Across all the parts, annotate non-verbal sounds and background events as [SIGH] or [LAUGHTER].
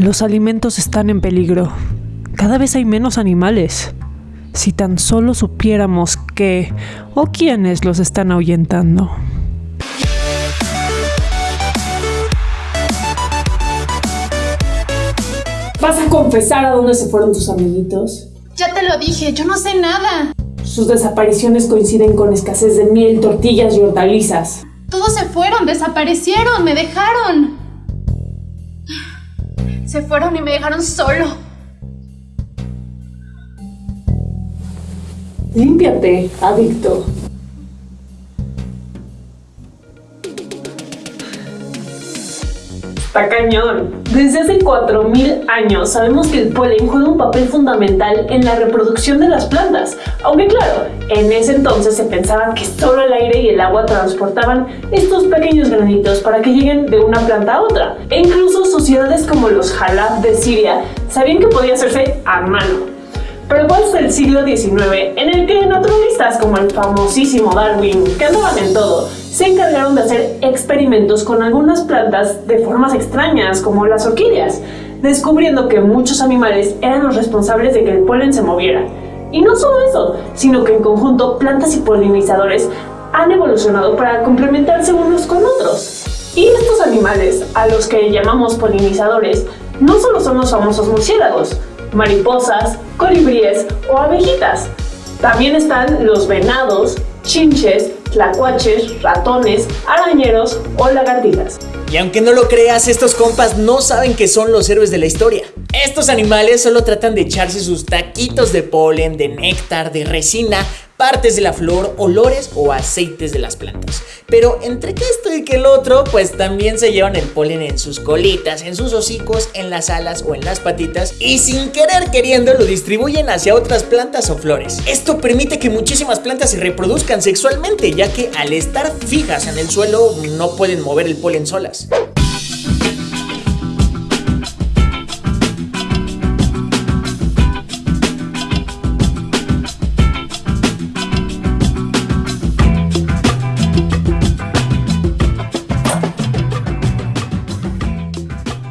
Los alimentos están en peligro. Cada vez hay menos animales. Si tan solo supiéramos qué o quiénes los están ahuyentando. ¿Vas a confesar a dónde se fueron tus amiguitos? Ya te lo dije, yo no sé nada. Sus desapariciones coinciden con escasez de miel, tortillas y hortalizas. Todos se fueron, desaparecieron, me dejaron. Se fueron y me dejaron solo. Límpiate, adicto. Está cañón. Desde hace 4.000 años sabemos que el polen juega un papel fundamental en la reproducción de las plantas. Aunque claro, en ese entonces se pensaba que solo el aire y el agua transportaban estos pequeños granitos para que lleguen de una planta a otra. E incluso sociedades como los Jalab de Siria sabían que podía hacerse a mano. Pero fue el siglo XIX en el que naturalistas como el famosísimo Darwin, que andaban en todo, se encargaron de hacer experimentos con algunas plantas de formas extrañas como las orquídeas, descubriendo que muchos animales eran los responsables de que el polen se moviera. Y no solo eso, sino que en conjunto plantas y polinizadores han evolucionado para complementarse unos con otros. Y estos animales, a los que llamamos polinizadores, no solo son los famosos murciélagos, mariposas, colibríes o abejitas. También están los venados, chinches, tlacuaches, ratones, arañeros o lagartijas. Y aunque no lo creas, estos compas no saben que son los héroes de la historia. Estos animales solo tratan de echarse sus taquitos de polen, de néctar, de resina partes de la flor, olores o aceites de las plantas. Pero entre que esto y que el otro, pues también se llevan el polen en sus colitas, en sus hocicos, en las alas o en las patitas y sin querer queriendo lo distribuyen hacia otras plantas o flores. Esto permite que muchísimas plantas se reproduzcan sexualmente, ya que al estar fijas en el suelo no pueden mover el polen solas.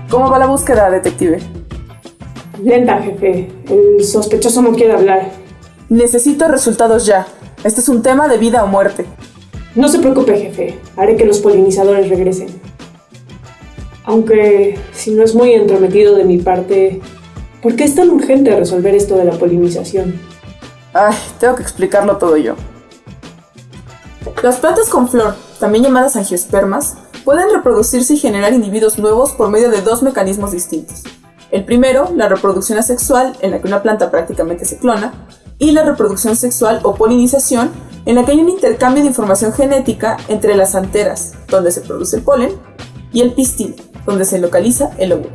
¿Cómo va la búsqueda, detective? Lenta, jefe. El sospechoso no quiere hablar. Necesito resultados ya. Este es un tema de vida o muerte. No se preocupe, jefe. Haré que los polinizadores regresen. Aunque, si no es muy entrometido de mi parte, ¿por qué es tan urgente resolver esto de la polinización? Ay, tengo que explicarlo todo yo. Las plantas con flor, también llamadas angiospermas, pueden reproducirse y generar individuos nuevos por medio de dos mecanismos distintos. El primero, la reproducción asexual, en la que una planta prácticamente se clona, y la reproducción sexual o polinización, en la que hay un intercambio de información genética entre las anteras, donde se produce el polen, y el pistil, donde se localiza el óvulo.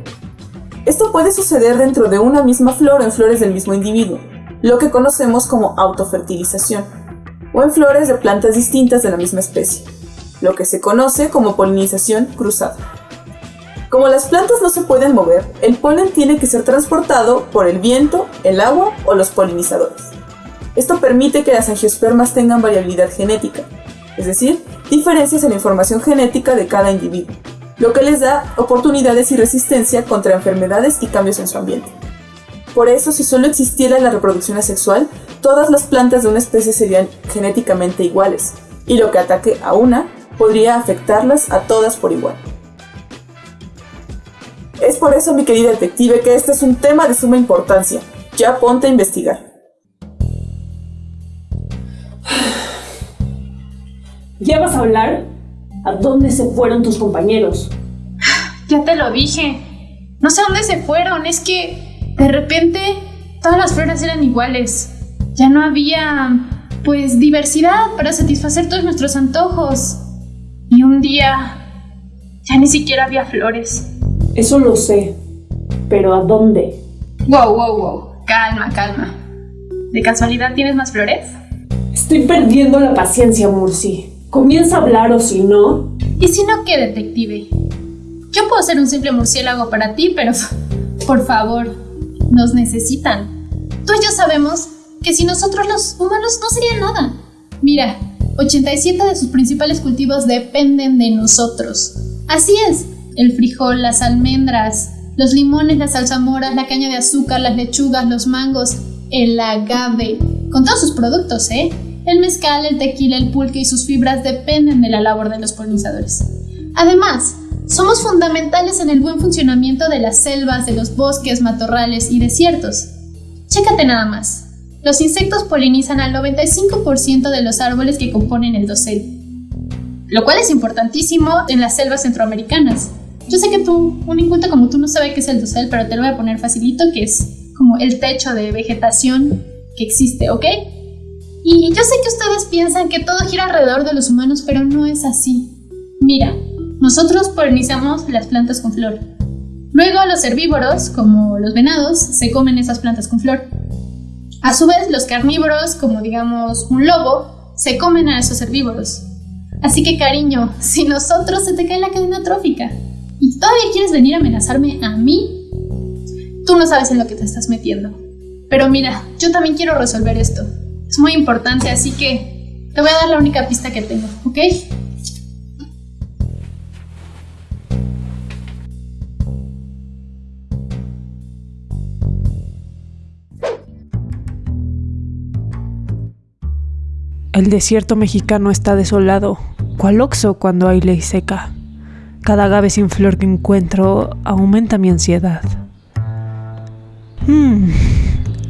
Esto puede suceder dentro de una misma flor o en flores del mismo individuo, lo que conocemos como autofertilización, o en flores de plantas distintas de la misma especie lo que se conoce como polinización cruzada. Como las plantas no se pueden mover, el polen tiene que ser transportado por el viento, el agua o los polinizadores. Esto permite que las angiospermas tengan variabilidad genética, es decir, diferencias en la información genética de cada individuo, lo que les da oportunidades y resistencia contra enfermedades y cambios en su ambiente. Por eso, si solo existiera la reproducción asexual, todas las plantas de una especie serían genéticamente iguales, y lo que ataque a una podría afectarlas a todas por igual. Es por eso, mi querida detective, que este es un tema de suma importancia. Ya ponte a investigar. [SIGHS] ¿Ya vas a hablar? ¿A dónde se fueron tus compañeros? [SIGHS] Ya te lo dije. No sé a dónde se fueron. Es que de repente todas las flores eran iguales. Ya no había, pues, diversidad para satisfacer todos nuestros antojos. Y un día ya ni siquiera había flores. Eso lo sé, pero ¿a dónde? Wow, wow, wow. Calma, calma. ¿De casualidad tienes más flores? Estoy perdiendo la paciencia, Murci. Comienza a hablar o si no. ¿Y si no qué, detective? Yo puedo ser un simple murciélago para ti, pero por favor, nos necesitan. Tú y yo sabemos que sin nosotros los humanos no sería nada. Mira, 87 de sus principales cultivos dependen de nosotros. Así es, el frijol, las almendras, Los limones, las salsamoras, la caña de azúcar, las lechugas, los mangos, el agave, con todos sus productos, ¿eh? El mezcal, el tequila, el pulque y sus fibras dependen de la labor de los polinizadores. Además, somos fundamentales en el buen funcionamiento de las selvas, de los bosques, matorrales y desiertos. Chécate nada más. Los insectos polinizan al 95% de los árboles que componen el dosel, lo cual es importantísimo en las selvas centroamericanas. Yo sé que tú, un inculto como tú, no sabe qué es el dosel, pero te lo voy a poner facilito, que es como el techo de vegetación que existe, ¿ok? Y yo sé que ustedes piensan que todo gira alrededor de los humanos, pero no es así. Mira, nosotros polinizamos las plantas con flor. Luego los herbívoros, como los venados, se comen esas plantas con flor. A su vez, los carnívoros, como digamos un lobo, se comen a esos herbívoros. Así que cariño, si nosotros se te cae la cadena trófica y todavía quieres venir a amenazarme a mí, tú no sabes en lo que te estás metiendo. Pero mira, yo también quiero resolver esto. Es muy importante, así que te voy a dar la única pista que tengo, ¿ok? El desierto mexicano está desolado, cual oxo cuando hay ley seca. Cada agave sin flor que encuentro aumenta mi ansiedad. Hmm.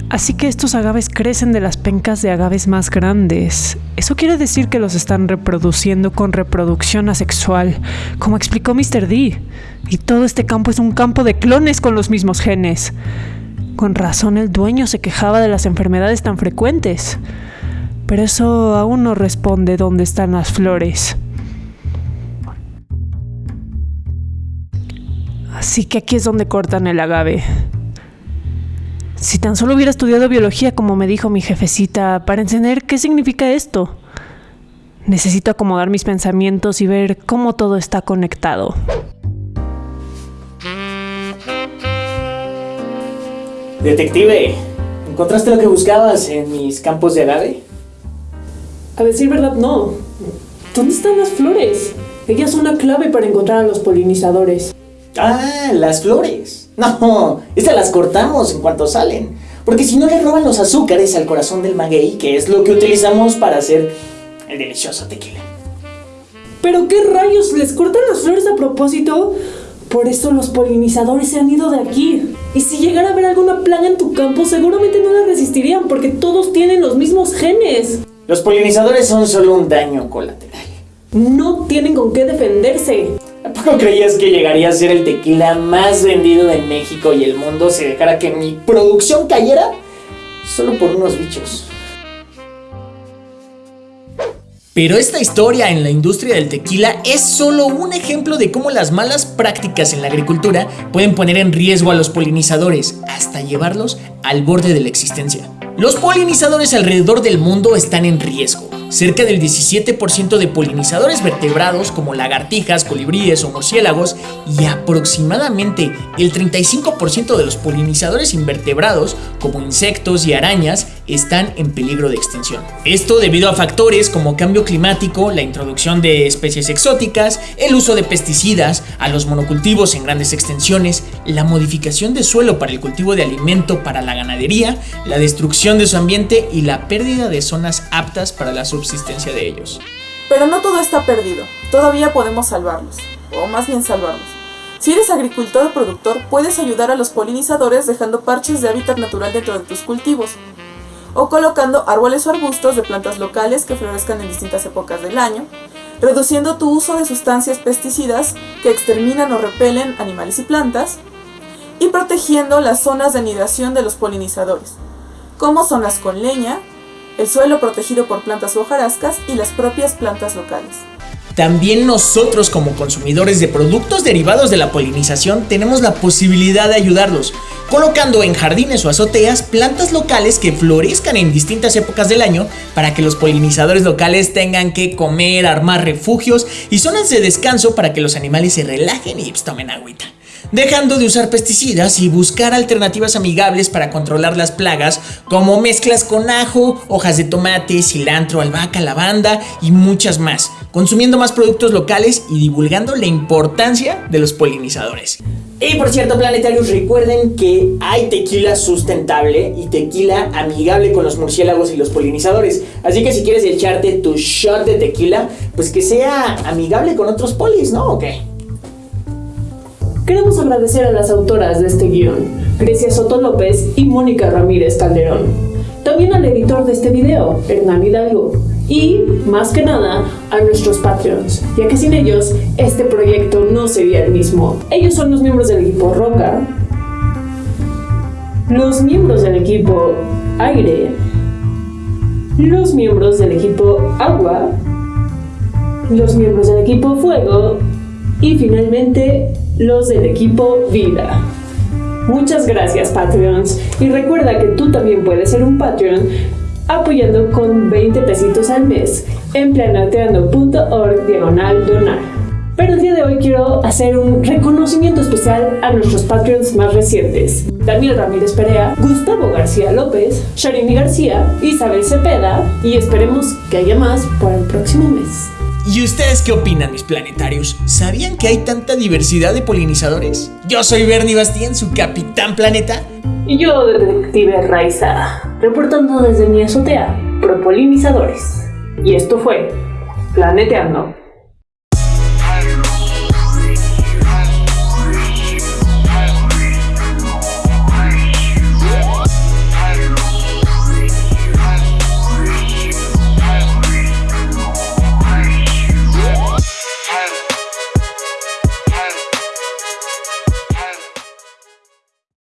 Así que estos agaves crecen de las pencas de agaves más grandes. Eso quiere decir que los están reproduciendo con reproducción asexual, como explicó Mr. D. Y todo este campo es un campo de clones con los mismos genes. Con razón el dueño se quejaba de las enfermedades tan frecuentes. Pero eso aún no responde dónde están las flores. Así que aquí es donde cortan el agave. Si tan solo hubiera estudiado biología como me dijo mi jefecita, para entender qué significa esto. Necesito acomodar mis pensamientos y ver cómo todo está conectado. Detective, ¿encontraste lo que buscabas en mis campos de agave? A decir verdad, no. ¿Dónde están las flores? Ellas son la clave para encontrar a los polinizadores. Ah, las flores. No, estas las cortamos en cuanto salen. Porque si no le roban los azúcares al corazón del maguey, que es lo que utilizamos para hacer el delicioso tequila. ¿Pero qué rayos? ¿Les cortan las flores a propósito? Por eso los polinizadores se han ido de aquí. Y si llegara a haber alguna plaga en tu campo, seguramente no la resistirían porque todos tienen los mismos genes. Los polinizadores son solo un daño colateral. No tienen con qué defenderse. ¿A poco creías que llegaría a ser el tequila más vendido de México y el mundo si dejara que mi producción cayera? Solo por unos bichos. Pero esta historia en la industria del tequila es solo un ejemplo de cómo las malas prácticas en la agricultura pueden poner en riesgo a los polinizadores hasta llevarlos al borde de la existencia. Los polinizadores alrededor del mundo están en riesgo. Cerca del 17% de polinizadores vertebrados como lagartijas, colibríes o murciélagos y aproximadamente el 35% de los polinizadores invertebrados como insectos y arañas están en peligro de extinción. Esto debido a factores como cambio climático, la introducción de especies exóticas, el uso de pesticidas, a los monocultivos en grandes extensiones, la modificación de suelo para el cultivo de alimento para la ganadería, la destrucción de su ambiente y la pérdida de zonas aptas para la subsistencia de ellos. Pero no todo está perdido, todavía podemos salvarlos, o más bien salvarlos. Si eres agricultor o productor, puedes ayudar a los polinizadores dejando parches de hábitat natural dentro de tus cultivos, o colocando árboles o arbustos de plantas locales que florezcan en distintas épocas del año, reduciendo tu uso de sustancias pesticidas que exterminan o repelen animales y plantas, y protegiendo las zonas de anidación de los polinizadores, como zonas con leña, el suelo protegido por plantas hojarascas y las propias plantas locales. También nosotros como consumidores de productos derivados de la polinización tenemos la posibilidad de ayudarlos, colocando en jardines o azoteas plantas locales que florezcan en distintas épocas del año para que los polinizadores locales tengan que comer, armar refugios y zonas de descanso para que los animales se relajen y tomen agüita. Dejando de usar pesticidas y buscar alternativas amigables para controlar las plagas como mezclas con ajo, hojas de tomate, cilantro, albahaca, lavanda y muchas más, consumiendo más productos locales y divulgando la importancia de los polinizadores. Y por cierto, planetarios, recuerden que hay tequila sustentable y tequila amigable con los murciélagos y los polinizadores. Así que si quieres echarte tu shot de tequila, pues que sea amigable con otros polis, ¿no? ¿O qué? Queremos agradecer a las autoras de este guion, Grecia Soto López y Mónica Ramírez Calderón. También al editor de este video, Hernán Hidalgo. Y, más que nada, a nuestros Patreons, ya que sin ellos, este proyecto no sería el mismo. Ellos son los miembros del equipo Roca, los miembros del equipo Aire, los miembros del equipo Agua, los miembros del equipo Fuego y finalmente los del equipo Vida. Muchas gracias Patreons y recuerda que tú también puedes ser un Patreon apoyando con 20 pesitos al mes en planeteando.org diagonal donar. Pero el día de hoy quiero hacer un reconocimiento especial a nuestros Patreons más recientes. Daniel Ramírez Perea, Gustavo García López, Sharimi García, Isabel Cepeda y esperemos que haya más para el próximo mes. ¿Y ustedes qué opinan, mis planetarios? ¿Sabían que hay tanta diversidad de polinizadores? Yo soy Bernie Bastien, su capitán planeta. Y yo, detective Raiza, reportando desde mi azotea, pro polinizadores. Y esto fue Planeteando.